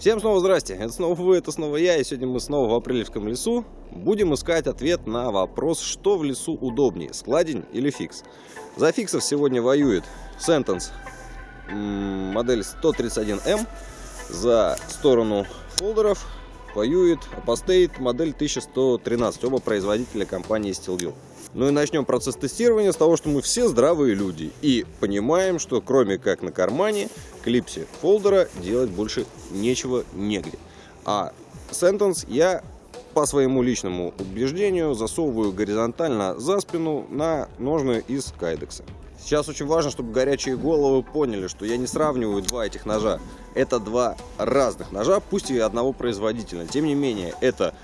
Всем снова здрасте, это снова вы, это снова я, и сегодня мы снова в Апрелевском лесу будем искать ответ на вопрос, что в лесу удобнее, складень или фикс. За фиксов сегодня воюет Sentence модель 131M, за сторону фолдеров воюет Apostate модель 1113, оба производителя компании Steelville. Ну и начнем процесс тестирования с того, что мы все здравые люди и понимаем, что кроме как на кармане, клипсе фолдера делать больше нечего негде. А Sentence я по своему личному убеждению засовываю горизонтально за спину на ножны из кайдекса. Сейчас очень важно, чтобы горячие головы поняли, что я не сравниваю два этих ножа. Это два разных ножа, пусть и одного производителя. Тем не менее, это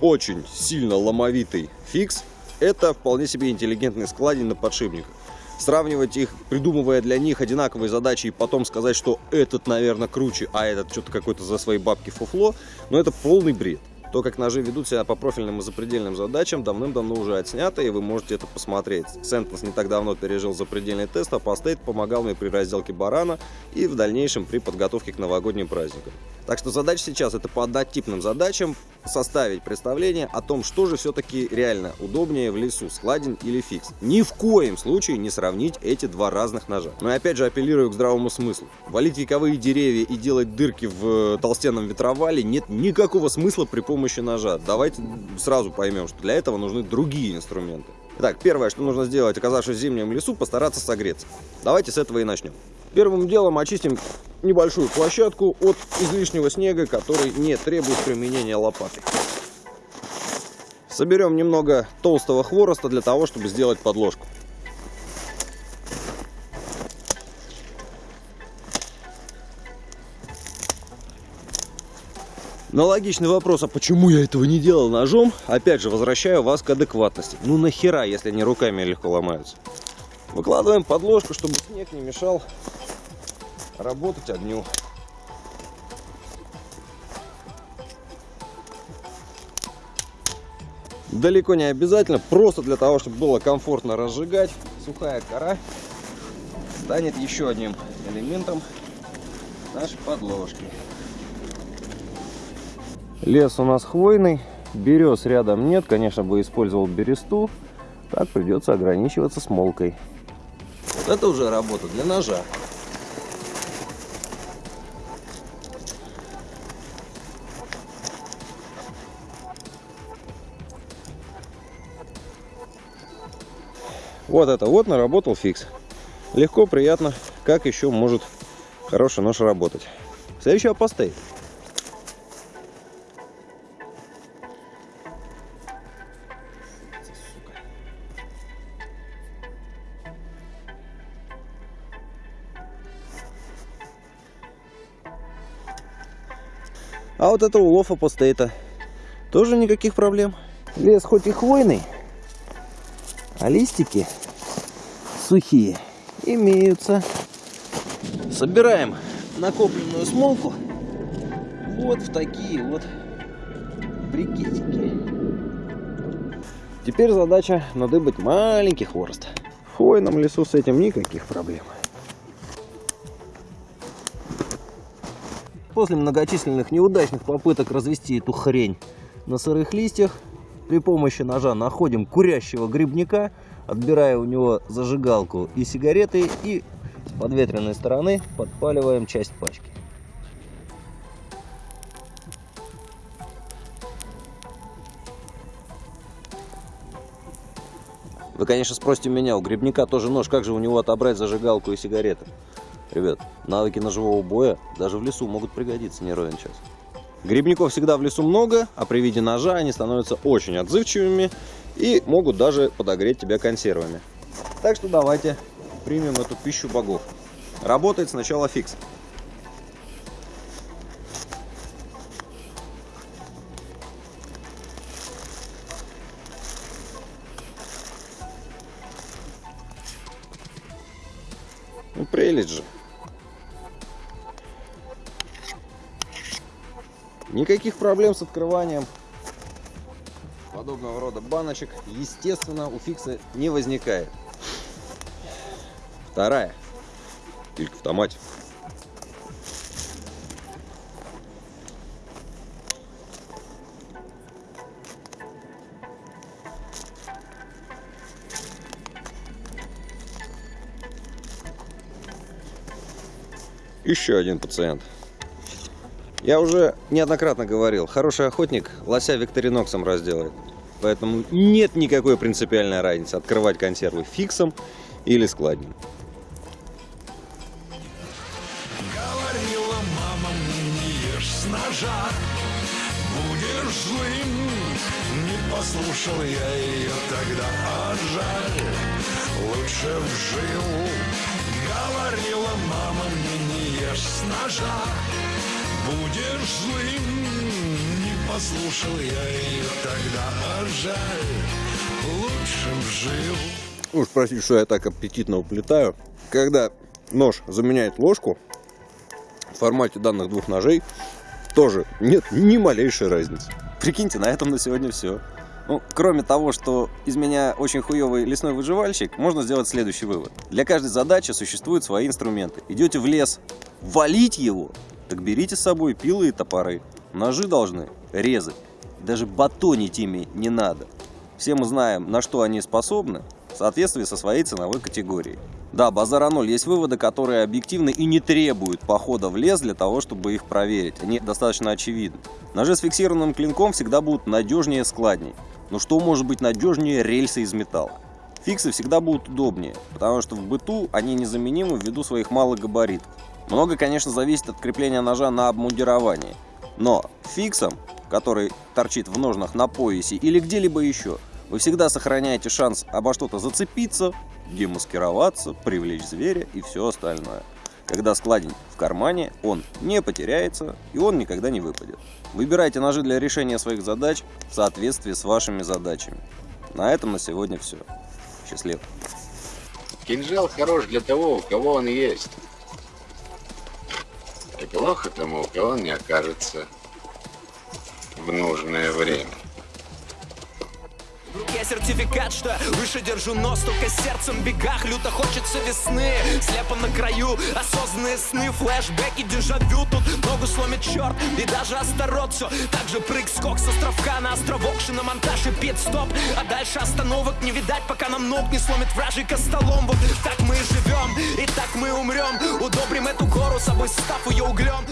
очень сильно ломовитый фикс, это вполне себе интеллигентный складень на подшипниках. Сравнивать их, придумывая для них одинаковые задачи и потом сказать, что этот, наверное, круче, а этот что-то какой-то за свои бабки фуфло, но это полный бред. То, как ножи ведут себя по профильным и запредельным задачам, давным-давно уже отснято, и вы можете это посмотреть. Сентенс не так давно пережил запредельный тест, а Постейт помогал мне при разделке барана и в дальнейшем при подготовке к новогодним праздникам. Так что задача сейчас это по однотипным задачам составить представление о том, что же все-таки реально удобнее в лесу, складень или фикс. Ни в коем случае не сравнить эти два разных ножа. Но я опять же апеллирую к здравому смыслу. Валить вековые деревья и делать дырки в толстенном ветровале нет никакого смысла при помощи ножа. Давайте сразу поймем, что для этого нужны другие инструменты. Итак, первое, что нужно сделать, оказавшись в зимнем лесу, постараться согреться. Давайте с этого и начнем. Первым делом очистим небольшую площадку от излишнего снега, который не требует применения лопаты. Соберем немного толстого хвороста для того, чтобы сделать подложку. На логичный вопрос, а почему я этого не делал ножом, опять же возвращаю вас к адекватности. Ну нахера, если они руками легко ломаются. Выкладываем подложку, чтобы снег не мешал работать огню. Далеко не обязательно, просто для того, чтобы было комфортно разжигать, сухая кора станет еще одним элементом нашей подложки. Лес у нас хвойный, берез рядом нет, конечно бы использовал бересту, так придется ограничиваться смолкой. Вот это уже работа для ножа. Вот это вот наработал фикс. Легко, приятно. Как еще может хороший нож работать. Следующий апостей. А вот это улов апостейта. Тоже никаких проблем. Лес хоть и хвойный, а листики сухие имеются. Собираем накопленную смолку вот в такие вот брикетики. Теперь задача надыбать маленький хворост. В хвойном лесу с этим никаких проблем. После многочисленных неудачных попыток развести эту хрень на сырых листьях, при помощи ножа находим курящего грибника, отбирая у него зажигалку и сигареты и с подветренной стороны подпаливаем часть пачки. Вы, конечно, спросите меня, у грибника тоже нож, как же у него отобрать зажигалку и сигареты? Ребят, навыки ножевого боя даже в лесу могут пригодиться не ровен час. Грибников всегда в лесу много, а при виде ножа они становятся очень отзывчивыми и могут даже подогреть тебя консервами. Так что давайте примем эту пищу богов. Работает сначала фикс. Ну прелесть же. Никаких проблем с открыванием подобного рода баночек, естественно, у фикса не возникает. Вторая. Только в томате. Еще один пациент. Я уже неоднократно говорил, хороший охотник лося викториноксом разделает. Поэтому нет никакой принципиальной разницы открывать консервы фиксом или складнем. Говорила мама не ешь с ножа Будешь злым Не послушал я ее тогда, а жаль Лучше вжил Говорила мама не ешь с ножа Будешь злым Не послушал я ее тогда, а жаль Лучше вжил Уж простите, что я так аппетитно уплетаю. Когда нож заменяет ложку, в формате данных двух ножей тоже нет ни малейшей разницы. Прикиньте, на этом на сегодня все. Ну, кроме того, что из меня очень хуёвый лесной выживальщик, можно сделать следующий вывод. Для каждой задачи существуют свои инструменты. Идете в лес валить его, так берите с собой пилы и топоры. Ножи должны резать. Даже батонить ими не надо. Все мы знаем, на что они способны, в соответствии со своей ценовой категорией. Да, базара ноль. Есть выводы, которые объективны и не требуют похода в лес для того, чтобы их проверить. Они достаточно очевидны. Ножи с фиксированным клинком всегда будут надежнее складней. Но что может быть надежнее рельсы из металла? Фиксы всегда будут удобнее, потому что в быту они незаменимы ввиду своих малых габаритов. Много, конечно, зависит от крепления ножа на обмундировании. Но фиксом, который торчит в ножнах на поясе или где-либо еще, вы всегда сохраняете шанс обо что-то зацепиться, демаскироваться, привлечь зверя и все остальное. Когда складень в кармане, он не потеряется и он никогда не выпадет. Выбирайте ножи для решения своих задач в соответствии с вашими задачами. На этом на сегодня все. Счастливо. Кинжал хорош для того, у кого он есть. Плохо тому, у кого он не окажется в нужное время. Сертификат, что выше держу нос Только сердцем в бегах, люто хочется весны Слепо на краю, осознанные сны. Флэшбэки, дежавю, тут ногу сломит черт. И даже Астарот все Так же прыг-скок с островка на островок. Шиномонтаж и пит-стоп А дальше остановок не видать, пока нам ног не сломит вражий костолом. Вот так мы и живем, и так мы умрем. Удобрим эту гору собой, став ее углем